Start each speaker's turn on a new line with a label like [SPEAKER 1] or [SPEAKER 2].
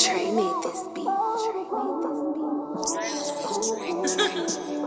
[SPEAKER 1] Trey made this beat. Trey made this beat.